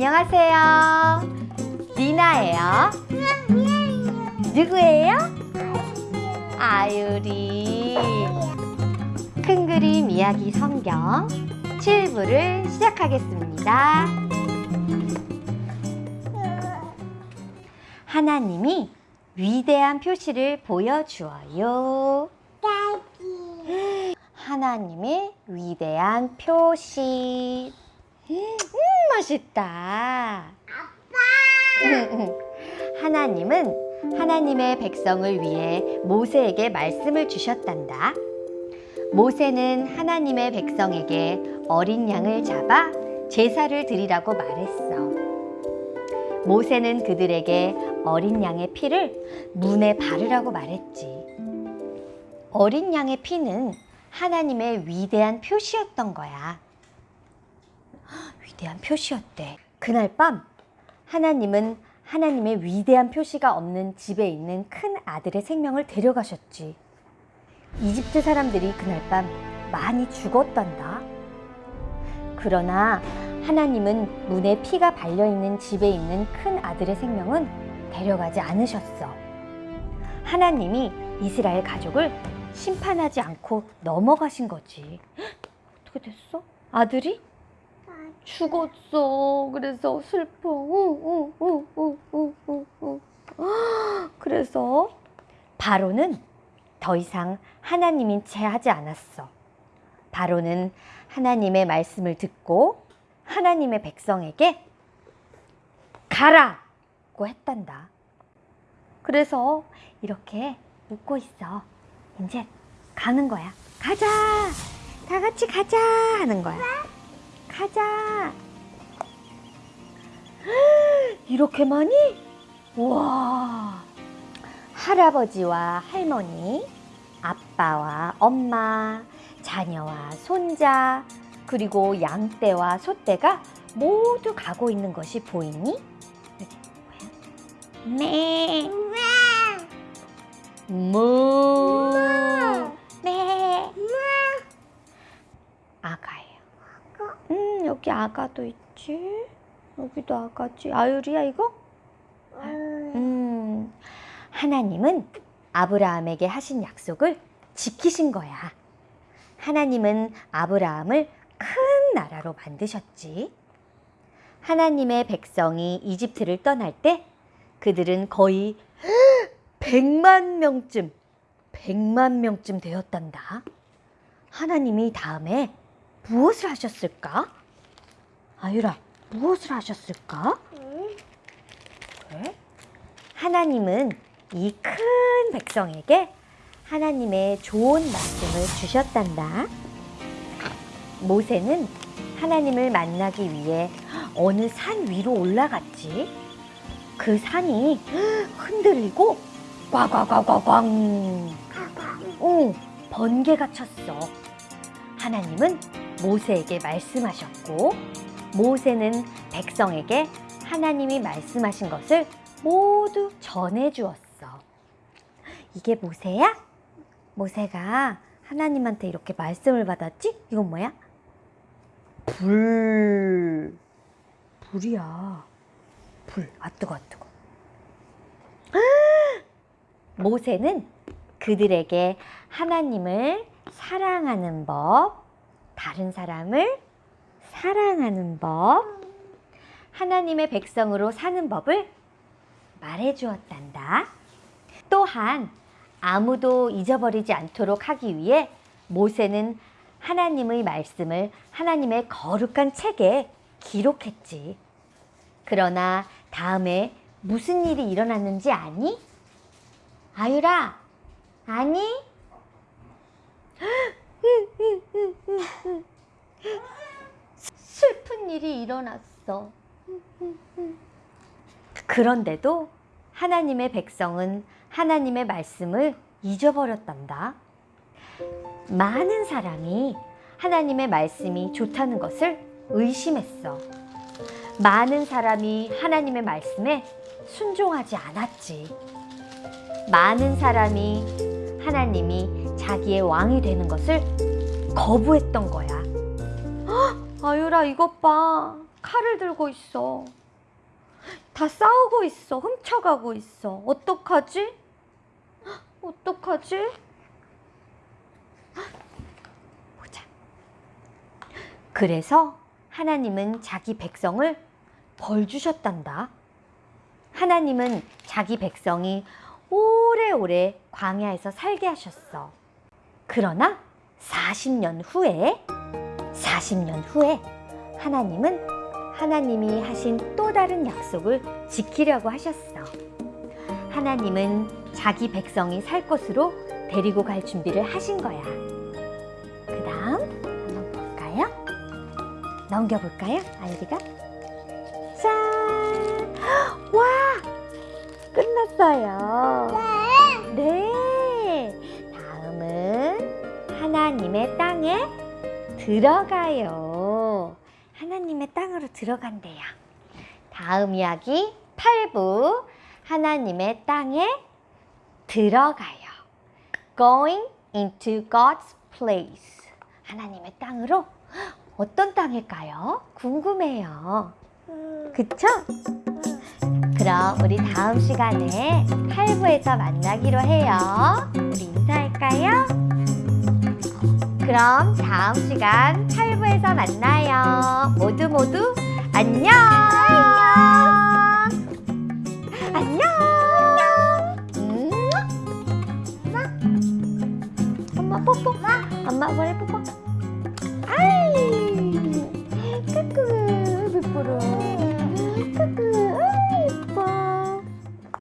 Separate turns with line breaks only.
안녕하세요. 리나예요. 누구예요? 아유리. 큰 그림 이야기 성경 7부를 시작하겠습니다. 하나님이 위대한 표시를 보여주어요. 하나님의 위대한 표시. 음, 맛있다. 아빠! 하나님은 하나님의 백성을 위해 모세에게 말씀을 주셨단다. 모세는 하나님의 백성에게 어린 양을 잡아 제사를 드리라고 말했어. 모세는 그들에게 어린 양의 피를 문에 바르라고 말했지. 어린 양의 피는 하나님의 위대한 표시였던 거야. 위대한 표시였대. 그날 밤 하나님은 하나님의 위대한 표시가 없는 집에 있는 큰 아들의 생명을 데려가셨지. 이집트 사람들이 그날 밤 많이 죽었단다. 그러나 하나님은 문에 피가 발려있는 집에 있는 큰 아들의 생명은 데려가지 않으셨어. 하나님이 이스라엘 가족을 심판하지 않고 넘어가신 거지. 어떻게 됐어? 아들이? 죽었어. 그래서 슬퍼. 그래서 바로는 더 이상 하나님인 채 하지 않았어. 바로는 하나님의 말씀을 듣고 하나님의 백성에게 가라 고 했단다. 그래서 이렇게 웃고 있어. 이제 가는 거야. 가자! 다 같이 가자! 하는 거야. 가자! 이렇게 많이? 우와! 할아버지와 할머니, 아빠와 엄마, 자녀와 손자, 그리고 양떼와 소떼가 모두 가고 있는 것이 보이니? 네. 무. 네. 음, 여기 아가도 있지. 여기도 아가지. 아유리야, 이거? 음, 하나님은 아브라함에게 하신 약속을 지키신 거야. 하나님은 아브라함을 큰 나라로 만드셨지. 하나님의 백성이 이집트를 떠날 때 그들은 거의 100만 명쯤, 100만 명쯤 되었단다. 하나님이 다음에 무엇을 하셨을까? 아유라, 무엇을 하셨을까? 그래? 하나님은 이 큰 백성에게 하나님의 좋은 말씀을 주셨단다. 모세는 하나님을 만나기 위해 어느 산 위로 올라갔지. 그 산이 흔들리고 꽝꽝꽝꽝꽝 응, 번개가 쳤어. 하나님은 모세에게 말씀하셨고 모세는 백성에게 하나님이 말씀하신 것을 모두 전해주었어. 이게 모세야? 모세가 하나님한테 이렇게 말씀을 받았지? 이건 뭐야? 불. 불이야. 불. 아, 뜨거, 아, 뜨거. 모세는 그들에게 하나님을 사랑하는 법, 다른 사람을 사랑하는 법, 하나님의 백성으로 사는 법을 말해 주었단다. 또한 아무도 잊어버리지 않도록 하기 위해 모세는 하나님의 말씀을 하나님의 거룩한 책에 기록했지. 그러나 다음에 무슨 일이 일어났는지 아니? 아유라, 아니? 슬픈 일어났어. 그런데도 하나님의 백성은 하나님의 말씀을 잊어버렸단다. 많은 사람이 하나님의 말씀이 좋다는 것을 의심했어. 많은 사람이 하나님의 말씀에 순종하지 않았지. 많은 사람이 하나님이 자기의 왕이 되는 것을 거부했던 거야. 헉, 아유라 이것 봐. 칼을 들고 있어. 다 싸우고 있어. 훔쳐가고 있어. 어떡하지? 어떡하지? 보자. 그래서 하나님은 자기 백성을 벌 주셨단다. 하나님은 자기 백성이 오래오래 광야에서 살게 하셨어. 그러나 40년 후에 40년 후에 하나님은 하나님이 하신 또 다른 약속을 지키려고 하셨어. 하나님은 자기 백성이 살 곳으로 데리고 갈 준비를 하신 거야. 그 다음 한번 볼까요? 넘겨볼까요? 아이디가? 짠! 와! 끝났어요. 네. 다음은 하나님의 땅에 들어가요. 하나님의 땅으로 들어간대요. 다음 이야기 8부 하나님의 땅에 들어가요. Going into God's place. 하나님의 땅으로 어떤 땅일까요? 궁금해요. 그쵸? 그럼 우리 다음 시간에 8부에서 만나기로 해요. 우리 인사할까요? 그럼 다음 시간 8부에서 만나요. 모두 모두 안녕. 안녕. 안녕. 음. 엄마. 엄마 뽀뽀. 엄마 머리 뽀뽀. 아이. 까꿍. 뽀뽀로.